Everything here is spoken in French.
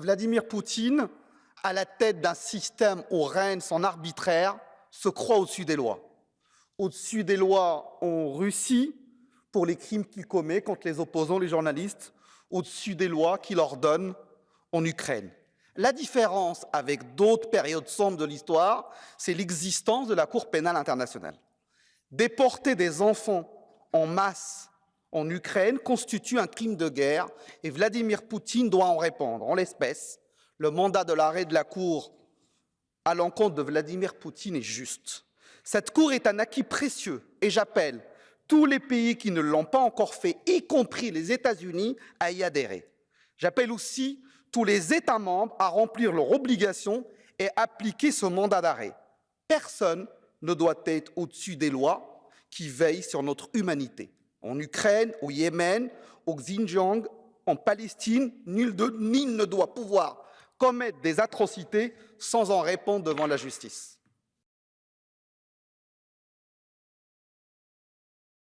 Vladimir Poutine, à la tête d'un système où règne son arbitraire, se croit au-dessus des lois. Au-dessus des lois en Russie pour les crimes qu'il commet contre les opposants, les journalistes, au-dessus des lois qu'il ordonne en Ukraine. La différence avec d'autres périodes sombres de l'histoire, c'est l'existence de la Cour pénale internationale. Déporter des enfants en masse en Ukraine constitue un crime de guerre et Vladimir Poutine doit en répondre. En l'espèce, le mandat de l'arrêt de la Cour à l'encontre de Vladimir Poutine est juste. Cette Cour est un acquis précieux et j'appelle tous les pays qui ne l'ont pas encore fait, y compris les États-Unis, à y adhérer. J'appelle aussi tous les États membres à remplir leurs obligations et appliquer ce mandat d'arrêt. Personne ne doit être au-dessus des lois qui veillent sur notre humanité. En Ukraine, au Yémen, au Xinjiang, en Palestine, nul, de, ne doit pouvoir commettre des atrocités sans en répondre devant la justice.